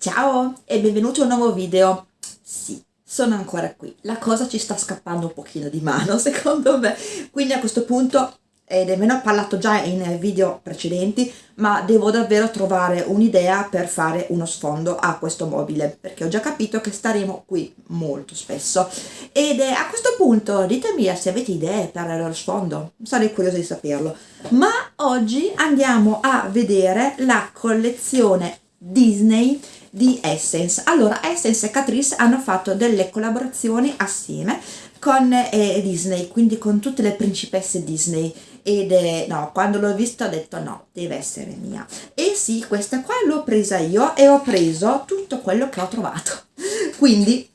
Ciao e benvenuti a un nuovo video. Sì, sono ancora qui. La cosa ci sta scappando un pochino di mano, secondo me. Quindi a questo punto, ed ve ne ho parlato già in video precedenti, ma devo davvero trovare un'idea per fare uno sfondo a questo mobile, perché ho già capito che staremo qui molto spesso. Ed a questo punto ditemi se avete idee per lo sfondo, sarei curiosa di saperlo. Ma oggi andiamo a vedere la collezione Disney di Essence. Allora, Essence e Catrice hanno fatto delle collaborazioni assieme con eh, Disney, quindi con tutte le principesse Disney ed eh, no, quando l'ho vista ho detto no, deve essere mia. E sì, questa qua l'ho presa io e ho preso tutto quello che ho trovato. Quindi,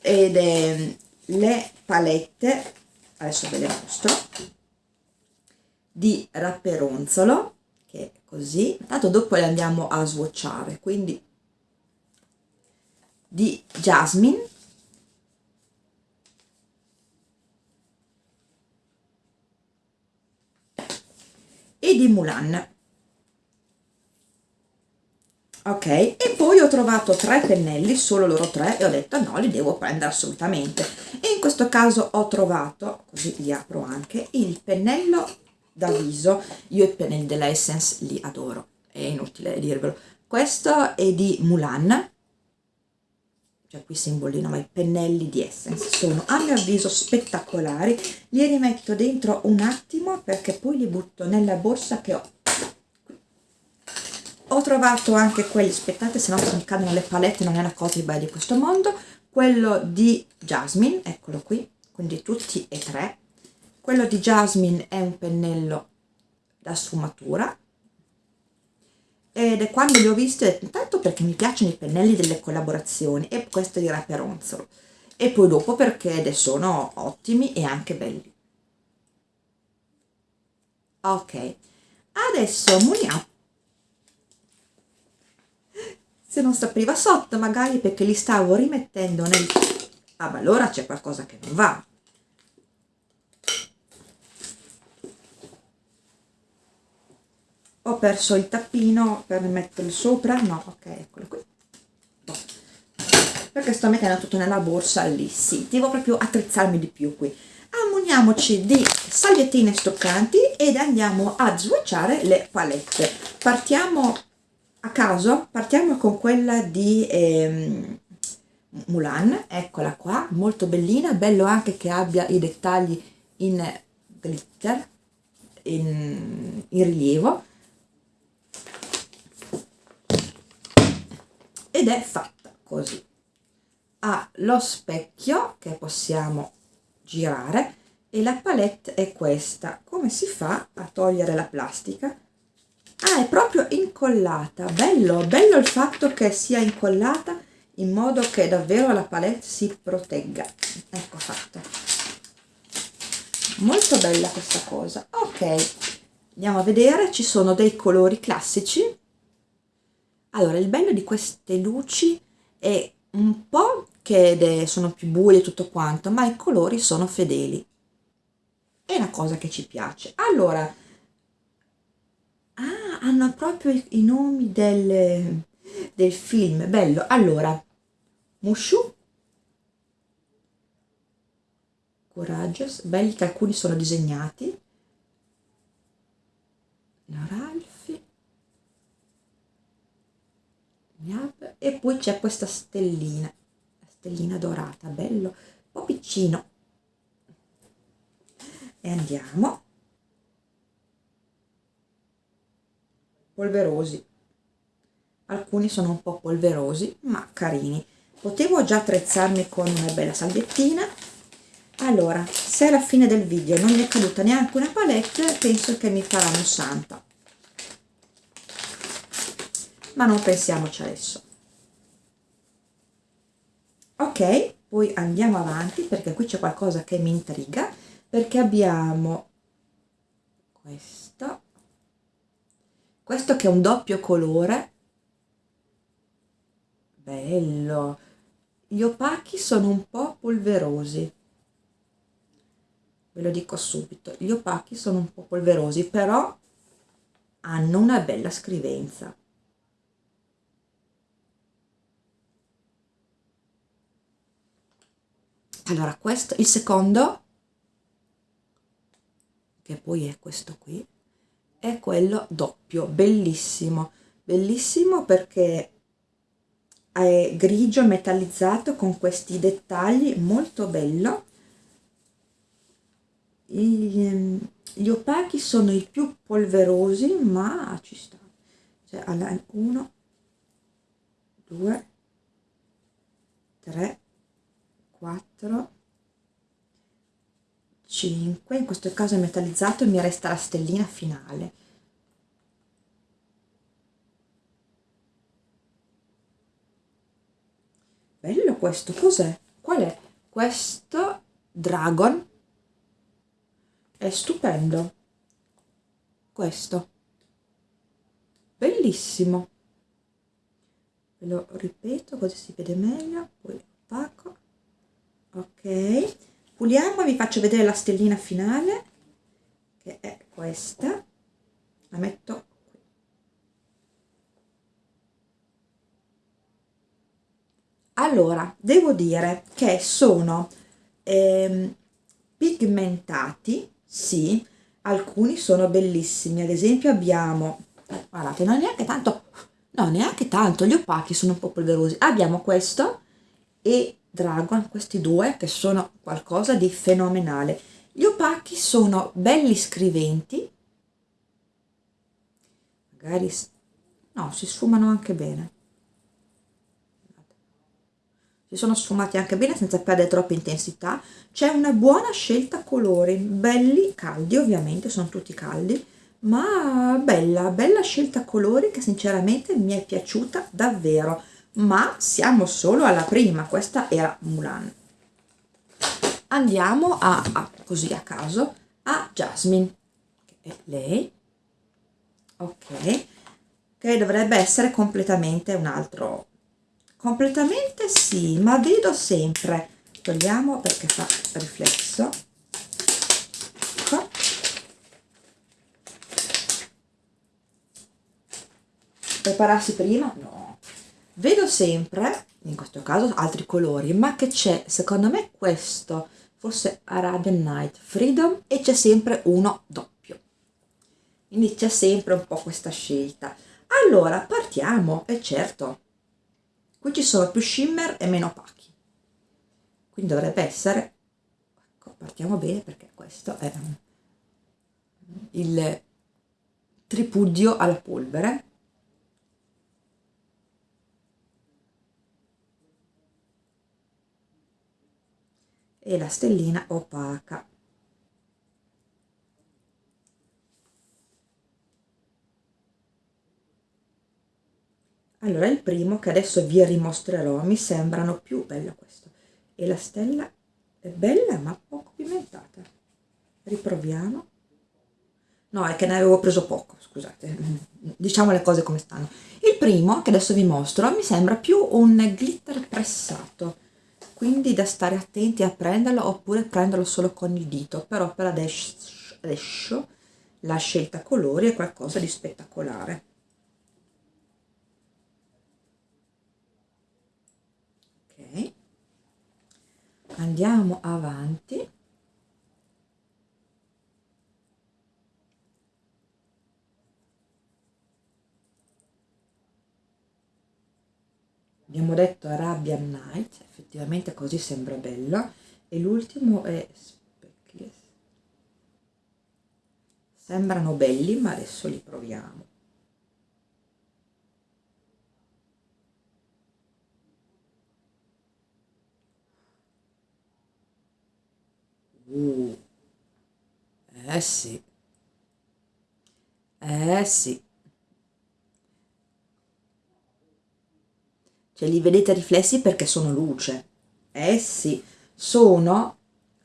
ed eh, le palette, adesso ve le mostro, di rapperonzolo, che è così, tanto dopo le andiamo a swatchare, quindi di Jasmine. E di Mulan. Ok e poi ho trovato tre pennelli solo loro tre e ho detto no li devo prendere assolutamente. E in questo caso ho trovato così li apro anche il pennello da viso io i pennelli della Essence li adoro è inutile dirvelo. Questo è di Mulan cioè qui simbolino ma i pennelli di Essence sono a mio avviso spettacolari. Li rimetto dentro un attimo perché poi li butto nella borsa che ho. Ho trovato anche quelli aspettate se no mi cadono le palette non è la cosa bella di questo mondo. Quello di Jasmine eccolo qui quindi tutti e tre. Quello di Jasmine è un pennello da sfumatura ed è quando li ho visti ho detto intanto perché mi piacciono i pennelli delle collaborazioni e questo di Raperonzolo e poi dopo perché sono ottimi e anche belli. Ok adesso muniamo se non si apriva sotto magari perché li stavo rimettendo nel ah ma allora c'è qualcosa che non va ho perso il tappino per metterlo sopra. No ok eccolo qui. Boh. perché sto mettendo tutto nella borsa lì. Sì devo proprio attrezzarmi di più qui. Ammuniamoci di salviettine stoccanti ed andiamo a swatchare le palette. Partiamo a caso? Partiamo con quella di ehm, Mulan. Eccola qua molto bellina. Bello anche che abbia i dettagli in glitter in, in rilievo ed è fatta così. Ha lo specchio che possiamo girare e la palette è questa. Come si fa a togliere la plastica? Ah è proprio incollata. Bello bello il fatto che sia incollata in modo che davvero la palette si protegga. Ecco fatta molto bella questa cosa. Ok andiamo a vedere. Ci sono dei colori classici allora il bello di queste luci è un po' che sono più buie e tutto quanto ma i colori sono fedeli. È una cosa che ci piace. Allora ah, hanno proprio i, i nomi del, del film. Bello. Allora Mushu. Courageous. Belli che alcuni sono disegnati. La Ralphi e poi c'è questa stellina stellina dorata bello un po' piccino. E andiamo. Polverosi. Alcuni sono un po' polverosi ma carini. Potevo già attrezzarmi con una bella salviettina. Allora se alla fine del video non mi è caduta neanche una palette penso che mi faranno santa ma non pensiamoci adesso. Ok poi andiamo avanti perché qui c'è qualcosa che mi intriga perché abbiamo questo. Questo che è un doppio colore. Bello. Gli opachi sono un po' polverosi. Ve lo dico subito. Gli opachi sono un po' polverosi però hanno una bella scrivenza allora questo il secondo che poi è questo qui è quello doppio bellissimo. Bellissimo perché è grigio metallizzato con questi dettagli molto bello. Gli, gli opachi sono i più polverosi ma ci sta. Cioè alla 1 2 3 4 5 in questo caso è metallizzato e mi resta la stellina finale. Bello questo cos'è? Qual è questo dragon? È stupendo. Questo. Bellissimo. Ve lo ripeto così si vede meglio poi opaco ok. Puliamo vi faccio vedere la stellina finale che è questa. La metto qui. Allora devo dire che sono ehm, pigmentati sì alcuni sono bellissimi. Ad esempio abbiamo guardate non neanche tanto no neanche tanto gli opachi sono un po' polverosi. Abbiamo questo e dragon questi due che sono qualcosa di fenomenale. Gli opachi sono belli scriventi. Magari no si sfumano anche bene. Si sono sfumati anche bene senza perdere troppa intensità. C'è una buona scelta colori belli caldi ovviamente sono tutti caldi ma bella bella scelta colori che sinceramente mi è piaciuta davvero ma siamo solo alla prima questa era Mulan. Andiamo a, a così a caso a Jasmine che è lei. Ok che dovrebbe essere completamente un altro. Completamente sì ma vedo sempre. Togliamo perché fa riflesso. Ecco. prepararsi prima? No vedo sempre in questo caso altri colori ma che c'è secondo me questo forse Arabian Night Freedom e c'è sempre uno doppio. Quindi c'è sempre un po' questa scelta. Allora partiamo e certo qui ci sono più shimmer e meno opachi. Quindi dovrebbe essere ecco, partiamo bene perché questo è il tripudio alla polvere e la stellina opaca. Allora il primo che adesso vi rimostrerò mi sembrano più bello questo. E la stella è bella ma poco pimentata. Riproviamo. No è che ne avevo preso poco scusate. Diciamo le cose come stanno. Il primo che adesso vi mostro mi sembra più un glitter pressato quindi da stare attenti a prenderlo oppure prenderlo solo con il dito però per adesso, adesso la scelta colori è qualcosa di spettacolare. Andiamo avanti. Abbiamo detto Arabian Night effettivamente così sembra bello e l'ultimo è Speckless sembrano belli ma adesso li proviamo Uh. Eh sì. Eh sì. Cioè li vedete riflessi perché sono luce. Eh sì. Sono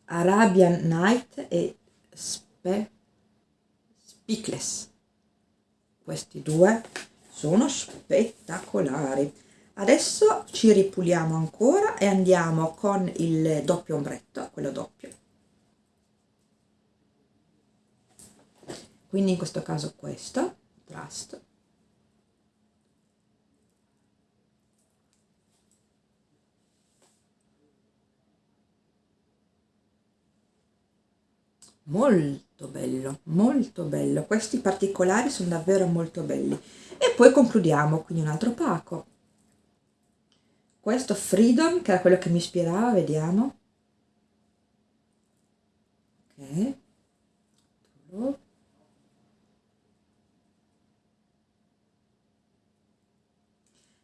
Arabian Night e Spe Speakless. Questi due sono spettacolari. Adesso ci ripuliamo ancora e andiamo con il doppio ombretto, quello doppio. quindi in questo caso questo trust molto bello molto bello. Questi particolari sono davvero molto belli. E poi concludiamo quindi un altro pacco. Questo freedom che era quello che mi ispirava vediamo. Ok.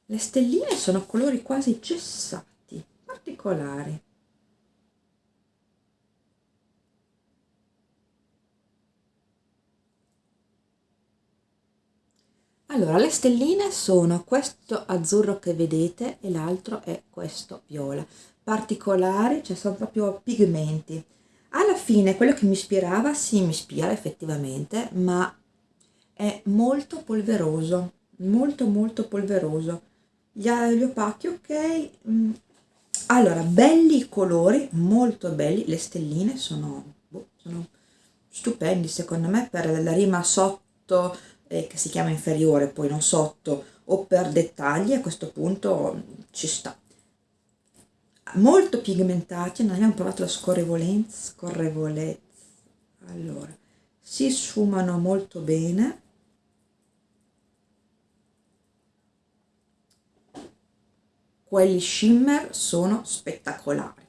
Le stelline sono colori quasi gessati particolari allora le stelline sono questo azzurro che vedete e l'altro è questo viola. Particolari cioè sono proprio pigmenti. Alla fine quello che mi ispirava sì mi ispira effettivamente ma è molto polveroso molto molto polveroso. Gli, gli opachi ok mm. allora belli i colori molto belli le stelline sono, boh, sono stupendi secondo me per la rima sotto eh, che si chiama inferiore poi non sotto o per dettagli a questo punto ci sta. Molto pigmentati non abbiamo provato la scorrevolezza scorrevolezza. Allora si sfumano molto bene. Quelli shimmer sono spettacolari.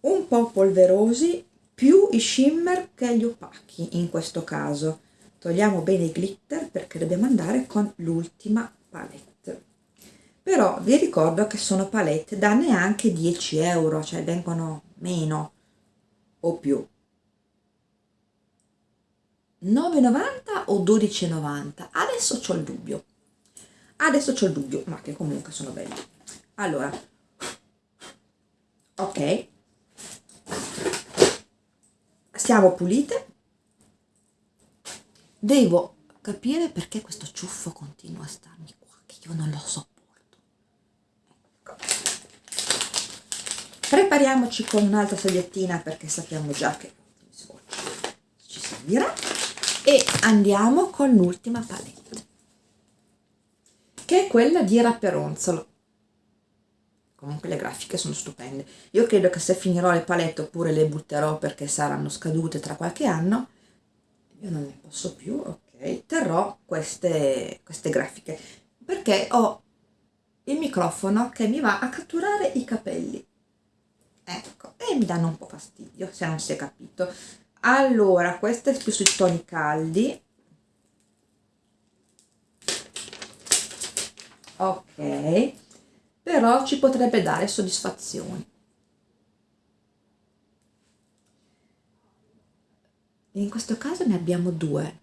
Un po' polverosi più i shimmer che gli opachi in questo caso. Togliamo bene i glitter perché dobbiamo andare con l'ultima palette. Però vi ricordo che sono palette da neanche 10 euro cioè vengono meno o più. 9,90 o 12,90 adesso ho il dubbio. Adesso ho il dubbio ma che comunque sono belli. Allora ok siamo pulite. Devo capire perché questo ciuffo continua a starmi qua che io non lo sopporto. Ecco. prepariamoci con un'altra sagliettina perché sappiamo già che ci servirà. E andiamo con l'ultima palette che è quella di Rapperonzolo comunque le grafiche sono stupende. Io credo che se finirò le palette oppure le butterò perché saranno scadute tra qualche anno io non ne posso più ok terrò queste, queste grafiche. Perché ho il microfono che mi va a catturare i capelli. Ecco e mi danno un po' fastidio se non si è capito. Allora queste più sui toni caldi. Ok però ci potrebbe dare soddisfazioni. In questo caso ne abbiamo due,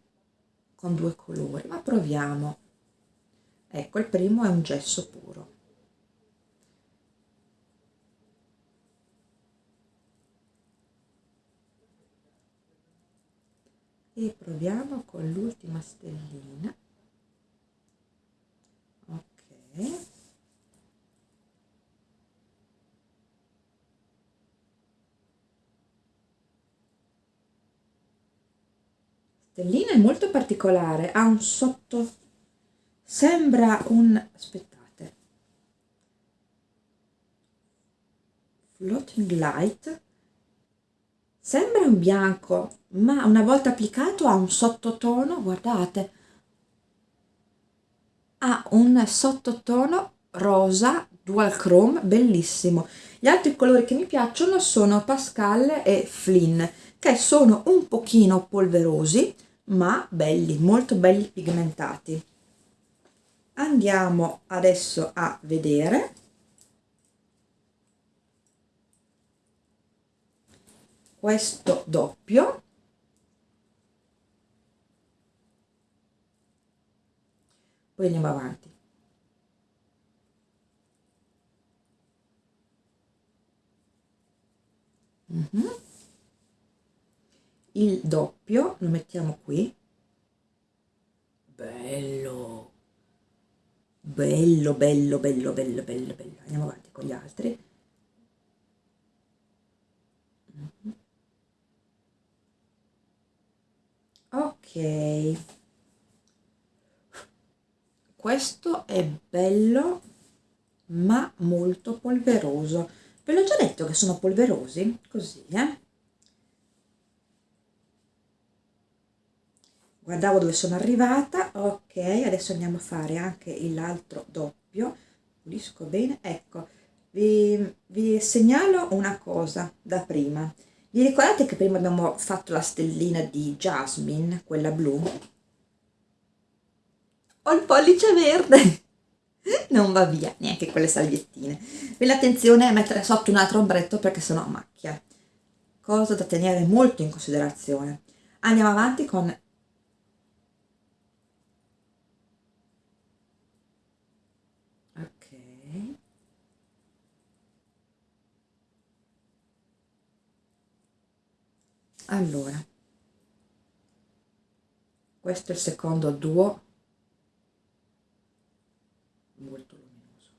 con due colori, ma proviamo. Ecco, il primo è un gesso puro. E proviamo con l'ultima stellina. Ok. Stellina è molto particolare ha un sotto sembra un aspettate. Floating light. Sembra un bianco ma una volta applicato ha un sottotono guardate. Ha un sottotono rosa dual chrome bellissimo. Gli altri colori che mi piacciono sono Pascal e Flynn che sono un pochino polverosi ma belli, molto belli pigmentati. Andiamo adesso a vedere. Questo doppio. Poi andiamo avanti. Mm -hmm il doppio lo mettiamo qui. Bello. Bello bello bello bello bello bello. Andiamo avanti con gli altri. Ok. Questo è bello ma molto polveroso. Ve l'ho già detto che sono polverosi? Così eh guardavo dove sono arrivata. Ok adesso andiamo a fare anche l'altro doppio. Pulisco bene. Ecco vi, vi segnalo una cosa da prima. Vi ricordate che prima abbiamo fatto la stellina di Jasmine quella blu? Ho il pollice verde. Non va via neanche quelle salviettine vi l'attenzione a mettere sotto un altro ombretto perché sennò macchia. Cosa da tenere molto in considerazione. Andiamo avanti con allora. Questo è il secondo duo. Molto luminoso.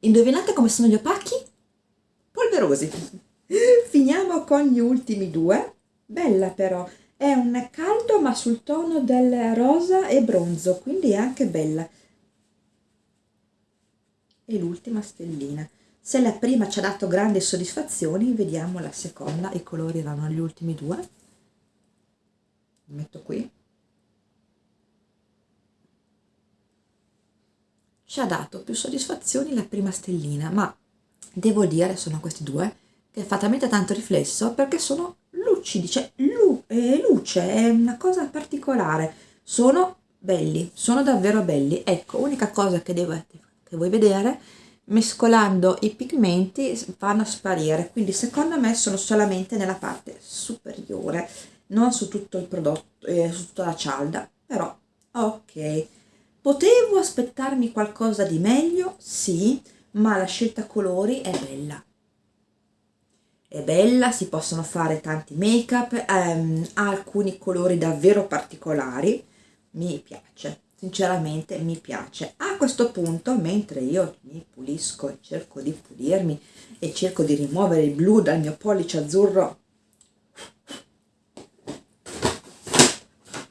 Indovinate come sono gli opachi? polverosi. Finiamo con gli ultimi due. Bella però. È un caldo ma sul tono del rosa e bronzo quindi è anche bella. E l'ultima stellina se la prima ci ha dato grandi soddisfazioni, vediamo la seconda, i colori erano gli ultimi due. Metto qui. Ci ha dato più soddisfazioni la prima stellina, ma devo dire, sono questi due, che fa talmente tanto riflesso perché sono lucidi, cioè lu eh, luce, è una cosa particolare. Sono belli, sono davvero belli. Ecco, unica cosa che, devo, che vuoi vedere mescolando i pigmenti fanno sparire. Quindi secondo me sono solamente nella parte superiore non su tutto il prodotto eh, su tutta la cialda. Però ok. Potevo aspettarmi qualcosa di meglio? Sì ma la scelta colori è bella. È bella si possono fare tanti make up ehm, ha alcuni colori davvero particolari. Mi piace sinceramente mi piace. A questo punto mentre io mi pulisco cerco di pulirmi e cerco di rimuovere il blu dal mio pollice azzurro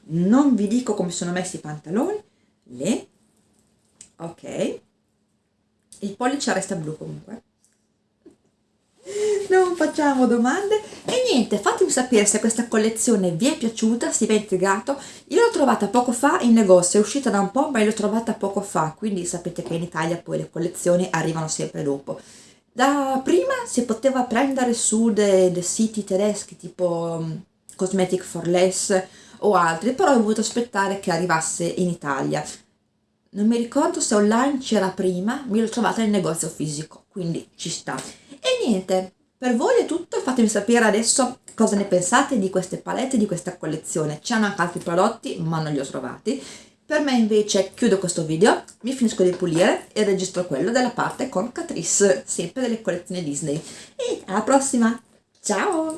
non vi dico come sono messi i pantaloni le ok il pollice resta blu comunque non facciamo domande. E niente fatemi sapere se questa collezione vi è piaciuta se vi è intrigato. Io l'ho trovata poco fa in negozio è uscita da un po' ma l'ho trovata poco fa. Quindi sapete che in Italia poi le collezioni arrivano sempre dopo. Da prima si poteva prendere su dei, dei siti tedeschi tipo um, Cosmetic for Less o altri però ho voluto aspettare che arrivasse in Italia. Non mi ricordo se online c'era prima, mi l'ho trovata nel negozio fisico, quindi ci sta. E niente, per voi è tutto, fatemi sapere adesso cosa ne pensate di queste palette, di questa collezione. C'hanno anche altri prodotti, ma non li ho trovati. Per me invece chiudo questo video, mi finisco di pulire e registro quello della parte con Catrice, sempre delle collezioni Disney. E alla prossima, ciao!